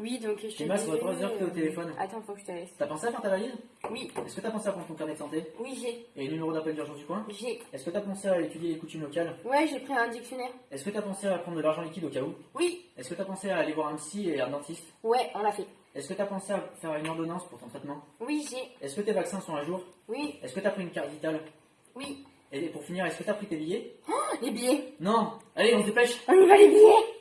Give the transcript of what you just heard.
Oui, donc je te Emma, ça fait 3 que t'es au euh, téléphone. Attends, faut que je te laisse. T'as pensé à faire ta valise? Oui, Est-ce que t'as pensé à prendre ton carnet de santé? Oui, j'ai. et le numéro d'appel d'urgence du coin? J'ai. Est-ce que t'as pensé à étudier les coutumes locales? Ouais, j'ai pris un dictionnaire. Est-ce que t'as pensé à prendre de l'argent liquide au cas où? Oui, Est-ce que t'as pensé à aller voir un psy et un dentiste? Ouais, on l'a fait. Est-ce que t'as pensé à faire une ordonnance pour ton traitement? Oui, j'ai. Est-ce que tes vaccins sont à jour? Oui, Est-ce que t'as pris une carte vitale? Oui. Et pour finir, est-ce que t'as pris tes billets? Oh, les billets. Non Allez, on se dépêche On y va les billets